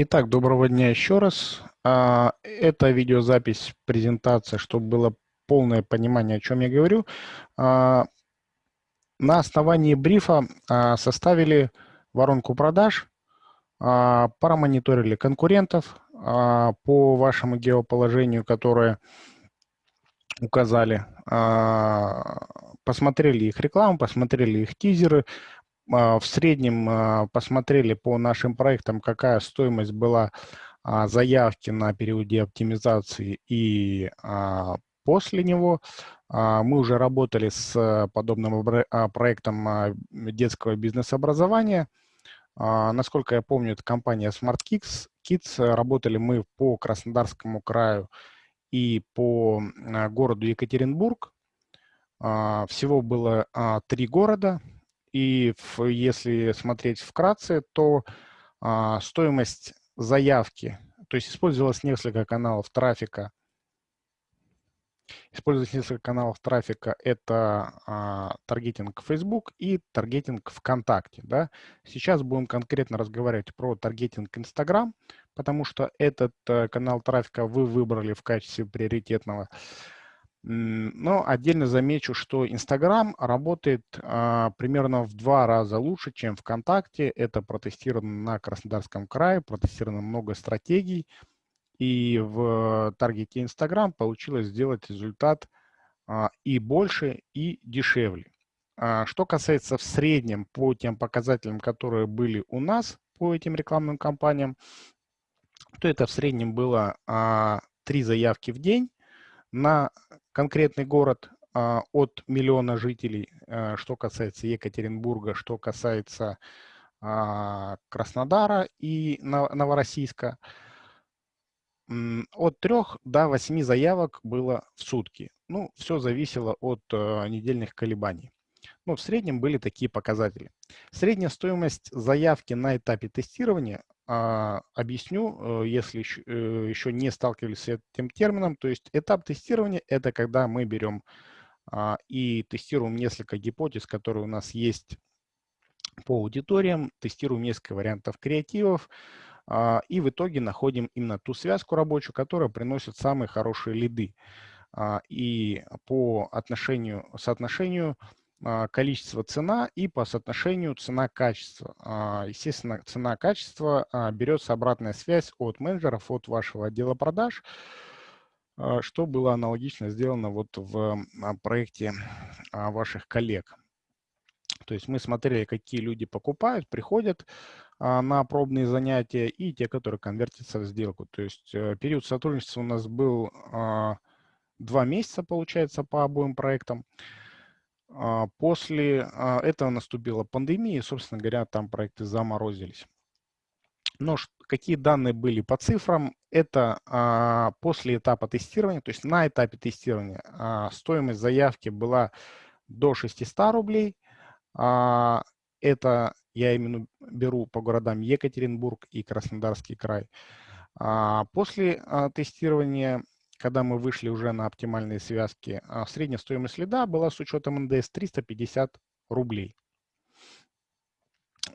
Итак, доброго дня еще раз. А, это видеозапись презентации, чтобы было полное понимание, о чем я говорю. А, на основании брифа а, составили воронку продаж, парамониторили конкурентов по вашему геоположению, которое указали, посмотрели их рекламу, посмотрели их тизеры, в среднем посмотрели по нашим проектам, какая стоимость была заявки на периоде оптимизации и после него. Мы уже работали с подобным проектом детского бизнес-образования. Насколько я помню, это компания Smart Kids. Kids. Работали мы по Краснодарскому краю и по городу Екатеринбург. Всего было три города – и если смотреть вкратце, то а, стоимость заявки, то есть использовалось несколько каналов трафика. Использовалось несколько каналов трафика. Это а, таргетинг Facebook и таргетинг ВКонтакте. Да? Сейчас будем конкретно разговаривать про таргетинг Instagram, потому что этот а, канал трафика вы выбрали в качестве приоритетного. Но отдельно замечу, что Инстаграм работает а, примерно в два раза лучше, чем ВКонтакте. Это протестировано на Краснодарском крае, протестировано много стратегий. И в таргете Инстаграм получилось сделать результат а, и больше, и дешевле. А, что касается в среднем по тем показателям, которые были у нас по этим рекламным кампаниям, то это в среднем было а, 3 заявки в день на конкретный город а, от миллиона жителей, а, что касается Екатеринбурга, что касается а, Краснодара и Новороссийска. От трех до восьми заявок было в сутки. Ну, все зависело от недельных колебаний. Но в среднем были такие показатели. Средняя стоимость заявки на этапе тестирования объясню, э, если еще, э, не сталкивались с этим термином. То есть этап тестирования – это когда мы берем а, и тестируем несколько гипотез, которые у нас есть по аудиториям, тестируем несколько вариантов креативов, а, и в итоге находим именно ту связку рабочую, которая приносит самые хорошие лиды. И по отношению, соотношению а, количество цена и по соотношению цена-качество. А, естественно, цена-качество а, берется обратная связь от менеджеров, от вашего отдела продаж, что было аналогично сделано вот в проекте ваших коллег. То есть мы смотрели, какие люди покупают, приходят на пробные занятия и те, которые конвертятся в сделку. То есть э, период сотрудничества у нас был два месяца, получается, по обоим проектам. А, после а, этого наступила пандемия, и, собственно говоря, там проекты заморозились. Но какие данные были по цифрам? Это а, после этапа тестирования, то есть на этапе тестирования стоимость заявки была до 600 рублей. Это я именно беру по городам Екатеринбург и Краснодарский край. После тестирования когда мы вышли уже на оптимальные связки, а средняя стоимость лида была с учетом НДС 350 рублей.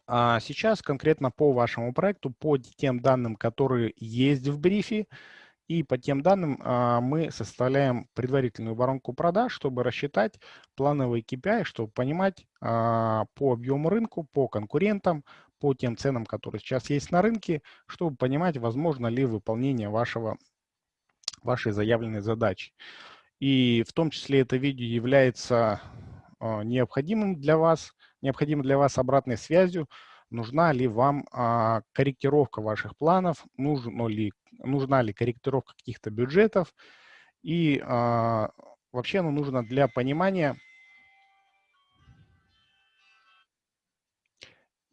А сейчас конкретно по вашему проекту, по тем данным, которые есть в брифе, и по тем данным а, мы составляем предварительную воронку продаж, чтобы рассчитать плановые KPI, чтобы понимать а, по объему рынку, по конкурентам, по тем ценам, которые сейчас есть на рынке, чтобы понимать, возможно ли выполнение вашего вашей заявленной задачи. И в том числе это видео является а, необходимым для вас, необходимым для вас обратной связью, нужна ли вам а, корректировка ваших планов, нужно ли, нужна ли корректировка каких-то бюджетов. И а, вообще оно нужно для понимания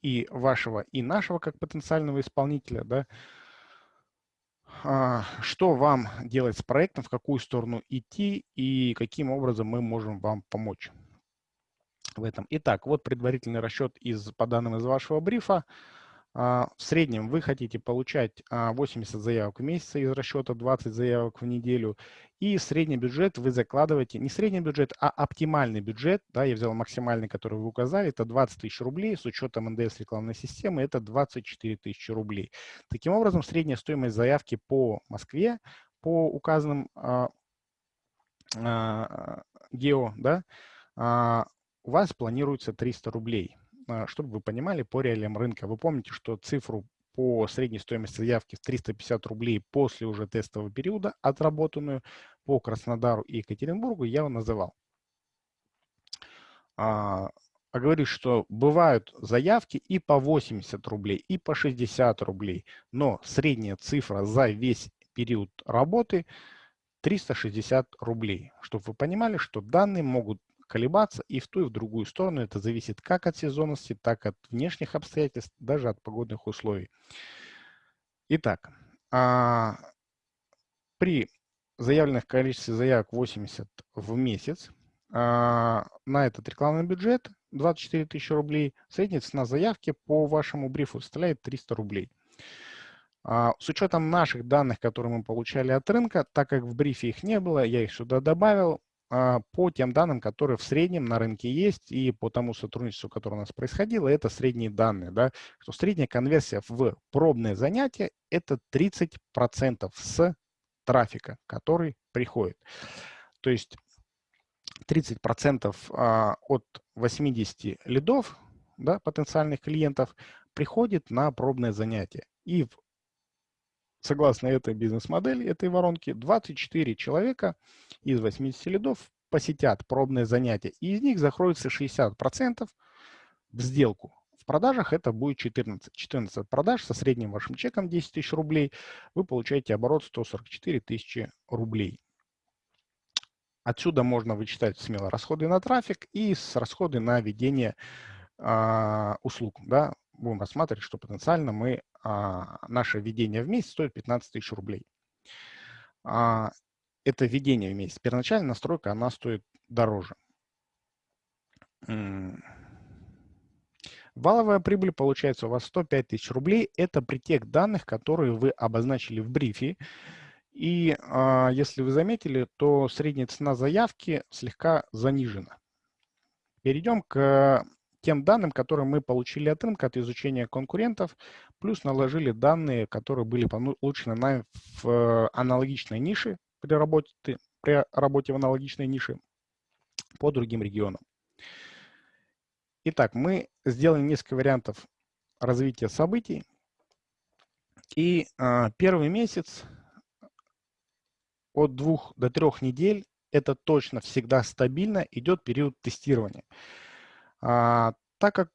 и вашего, и нашего как потенциального исполнителя, да, что вам делать с проектом, в какую сторону идти и каким образом мы можем вам помочь в этом. Итак, вот предварительный расчет из, по данным из вашего брифа. А, в среднем вы хотите получать 80 а, заявок в месяц из расчета 20 заявок в неделю, и средний бюджет вы закладываете, не средний бюджет, а оптимальный бюджет, да, я взял максимальный, который вы указали, это 20 тысяч рублей, с учетом НДС рекламной системы это 24 тысячи рублей. Таким образом, средняя стоимость заявки по Москве, по указанным а, а, гео, да, а, у вас планируется 300 рублей. Чтобы вы понимали, по реалиям рынка. Вы помните, что цифру по средней стоимости заявки в 350 рублей после уже тестового периода, отработанную по Краснодару и Екатеринбургу, я вам называл. А, а говорю, что бывают заявки и по 80 рублей, и по 60 рублей, но средняя цифра за весь период работы 360 рублей. Чтобы вы понимали, что данные могут колебаться и в ту, и в другую сторону. Это зависит как от сезонности, так от внешних обстоятельств, даже от погодных условий. Итак, а, при заявленных количестве заявок 80 в месяц а, на этот рекламный бюджет 24 тысячи рублей, средняя цена заявки по вашему брифу составляет 300 рублей. А, с учетом наших данных, которые мы получали от рынка, так как в брифе их не было, я их сюда добавил, по тем данным, которые в среднем на рынке есть, и по тому сотрудничеству, которое у нас происходило, это средние данные. Да, что средняя конверсия в пробное занятие – это 30% с трафика, который приходит. То есть 30% а, от 80 лидов, да, потенциальных клиентов, приходит на пробное занятие. И согласно этой бизнес-модели, этой воронки, 24 человека из 80 лидов посетят пробное занятие, и из них закроется 60% в сделку. В продажах это будет 14. 14 продаж со средним вашим чеком 10 тысяч рублей. Вы получаете оборот 144 тысячи рублей. Отсюда можно вычитать смело расходы на трафик и с расходы на ведение э, услуг. Да? Будем рассматривать, что потенциально мы а, наше введение в месяц стоит 15 тысяч рублей. А, это введение в месяц. Первоначальная настройка, она стоит дороже. Валовая прибыль получается у вас 105 тысяч рублей. Это притек данных, которые вы обозначили в брифе. И э, если вы заметили, то средняя цена заявки слегка занижена. Перейдем к тем данным, которые мы получили от рынка, от изучения конкурентов, плюс наложили данные, которые были получены нами в аналогичной нише при работе, при работе в аналогичной нише по другим регионам. Итак, мы сделали несколько вариантов развития событий. И э, первый месяц от двух до трех недель это точно всегда стабильно идет период тестирования. А, так как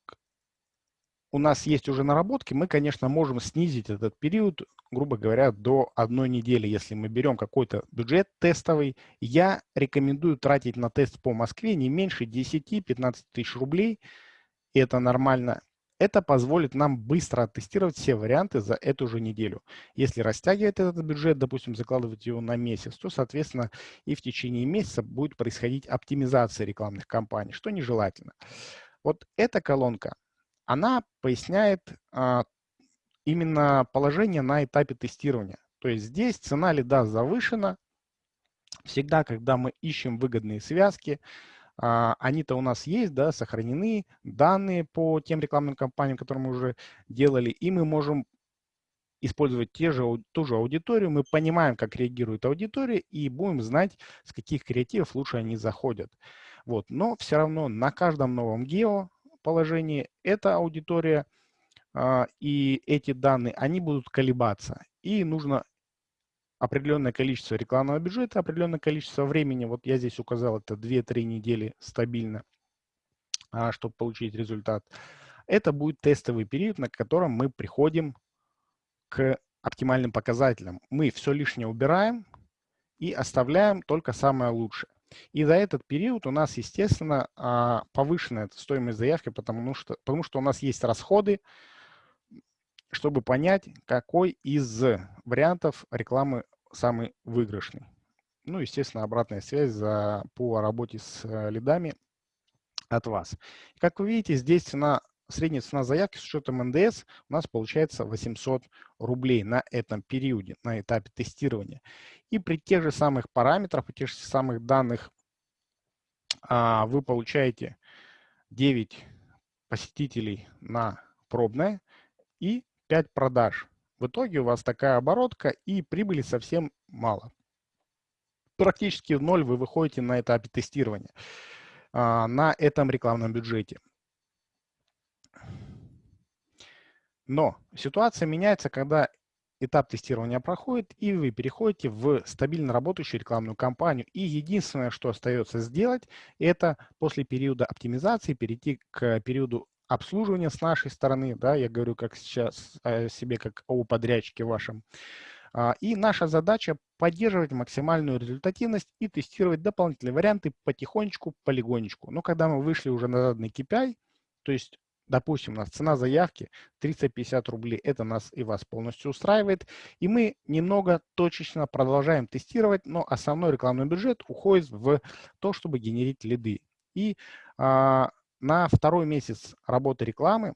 у нас есть уже наработки, мы, конечно, можем снизить этот период, грубо говоря, до одной недели. Если мы берем какой-то бюджет тестовый, я рекомендую тратить на тест по Москве не меньше 10-15 тысяч рублей. Это нормально. Это позволит нам быстро оттестировать все варианты за эту же неделю. Если растягивать этот бюджет, допустим, закладывать его на месяц, то, соответственно, и в течение месяца будет происходить оптимизация рекламных кампаний, что нежелательно. Вот эта колонка, она поясняет а, именно положение на этапе тестирования. То есть здесь цена лида завышена. Всегда, когда мы ищем выгодные связки, они-то у нас есть, да, сохранены данные по тем рекламным кампаниям, которые мы уже делали, и мы можем использовать те же, ту же аудиторию, мы понимаем, как реагирует аудитория, и будем знать, с каких креативов лучше они заходят. Вот. Но все равно на каждом новом гео положении эта аудитория а, и эти данные, они будут колебаться. И нужно определенное количество рекламного бюджета, определенное количество времени, вот я здесь указал, это 2-3 недели стабильно, а, чтобы получить результат. Это будет тестовый период, на котором мы приходим к оптимальным показателям. Мы все лишнее убираем и оставляем только самое лучшее. И за этот период у нас, естественно, а, повышенная стоимость заявки, потому что, потому что у нас есть расходы, чтобы понять, какой из вариантов рекламы самый выигрышный. Ну, естественно, обратная связь за, по работе с э, лидами от вас. Как вы видите, здесь цена средняя цена заявки с учетом НДС у нас получается 800 рублей на этом периоде, на этапе тестирования. И при тех же самых параметрах, при тех же самых данных а, вы получаете 9 посетителей на пробное и 5 продаж. В итоге у вас такая оборотка и прибыли совсем мало. Практически в ноль вы выходите на этапе тестирования а, на этом рекламном бюджете. Но ситуация меняется, когда этап тестирования проходит, и вы переходите в стабильно работающую рекламную кампанию. И единственное, что остается сделать, это после периода оптимизации перейти к периоду обслуживания с нашей стороны. Да, я говорю как сейчас о себе, как о подрядчике вашем. А, и наша задача поддерживать максимальную результативность и тестировать дополнительные варианты потихонечку, полигонечку. Но когда мы вышли уже на заданный KPI, то есть допустим, у нас цена заявки 350 рублей, это нас и вас полностью устраивает, и мы немного точечно продолжаем тестировать, но основной рекламный бюджет уходит в то, чтобы генерить лиды. И а, на второй месяц работы рекламы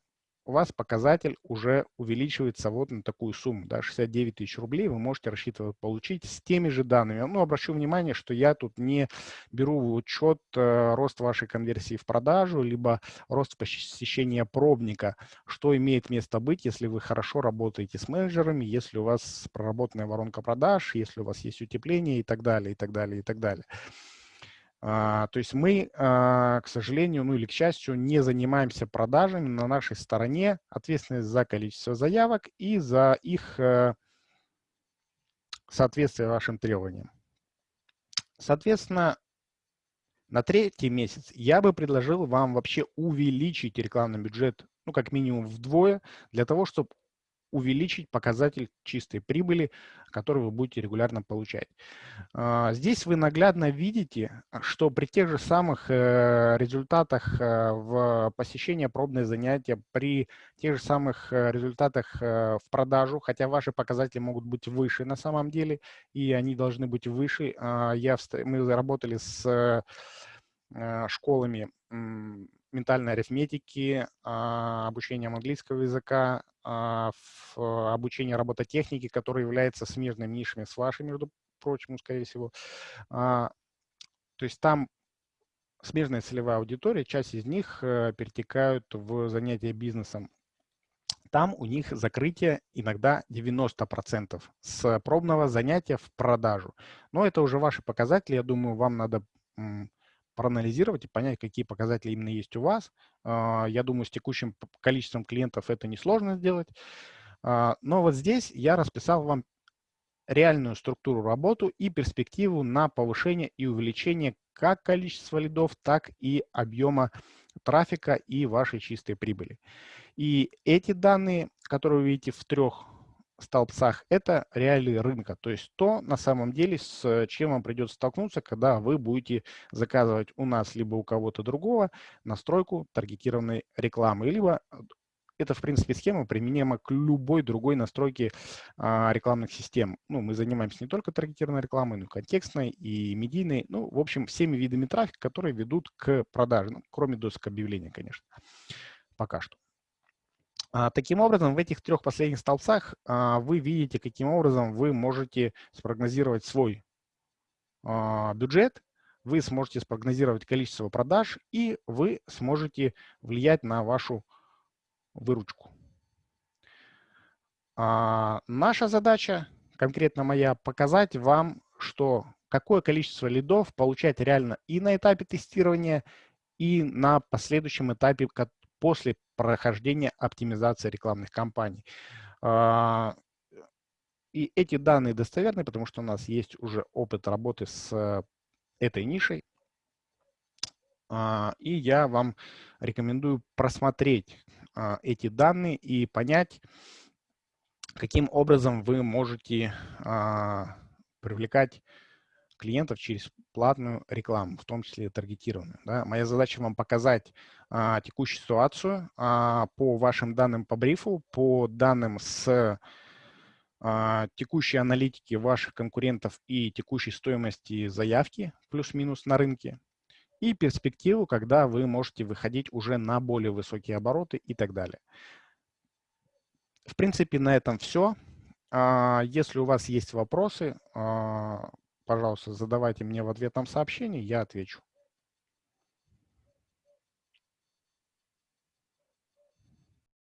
у вас показатель уже увеличивается вот на такую сумму, да, 69 тысяч рублей вы можете рассчитывать получить с теми же данными. Ну, обращу внимание, что я тут не беру в учет э, рост вашей конверсии в продажу, либо рост посещения пробника, что имеет место быть, если вы хорошо работаете с менеджерами, если у вас проработанная воронка продаж, если у вас есть утепление и так далее, и так далее, и так далее. А, то есть мы, а, к сожалению, ну или к счастью, не занимаемся продажами. На нашей стороне ответственность за количество заявок и за их э, соответствие вашим требованиям. Соответственно, на третий месяц я бы предложил вам вообще увеличить рекламный бюджет, ну, как минимум вдвое, для того, чтобы увеличить показатель чистой прибыли, который вы будете регулярно получать. А, здесь вы наглядно видите, что при тех же самых э, результатах э, в посещении пробные занятия, при тех же самых э, результатах в продажу, хотя ваши показатели могут быть выше на самом деле, и они должны быть выше. А, я, мы работали с школами ментальной арифметики, а, обучением английского языка, а, обучение робототехники, которое является смежными нишами с вашей, между прочим, скорее всего. А, то есть там смежная целевая аудитория, часть из них э, перетекают в занятия бизнесом. Там у них закрытие иногда 90% с пробного занятия в продажу. Но это уже ваши показатели, я думаю, вам надо проанализировать и понять, какие показатели именно есть у вас. А, я думаю, с текущим количеством клиентов это несложно сделать. А, но вот здесь я расписал вам реальную структуру работу и перспективу на повышение и увеличение как количества лидов, так и объема трафика и вашей чистой прибыли. И эти данные, которые вы видите в трех столбцах – это реалии рынка, то есть то, на самом деле, с чем вам придется столкнуться, когда вы будете заказывать у нас либо у кого-то другого настройку таргетированной рекламы, либо э, это, в принципе, схема применима к любой другой настройке а, рекламных систем. Ну, мы занимаемся не только таргетированной рекламой, но и контекстной, и медийной. Ну, в общем, всеми видами трафика, которые ведут к продаже, ну, кроме досок объявления, конечно, пока что. А, таким образом, в этих трех последних столбцах а, вы видите, каким образом вы можете спрогнозировать свой а, бюджет, вы сможете спрогнозировать количество продаж, и вы сможете влиять на вашу выручку. Наша задача, конкретно моя, показать вам, что какое количество лидов получать реально и на этапе тестирования, и на последующем этапе, после прохождения оптимизации рекламных кампаний. А, и эти данные достоверны, потому что у нас есть уже опыт работы с этой нишей. А, и я вам рекомендую просмотреть а, эти данные и понять, каким образом вы можете привлекать клиентов через платную рекламу, в том числе таргетированную. Да. Моя задача вам показать а, текущую ситуацию а, по вашим данным по брифу, по данным с а, текущей аналитики ваших конкурентов и текущей стоимости заявки плюс-минус на рынке. и перспективу, когда вы можете выходить уже на более высокие обороты и так далее. В принципе, на этом все. А, если у вас есть вопросы, а, пожалуйста, задавайте мне в ответном сообщении, я отвечу.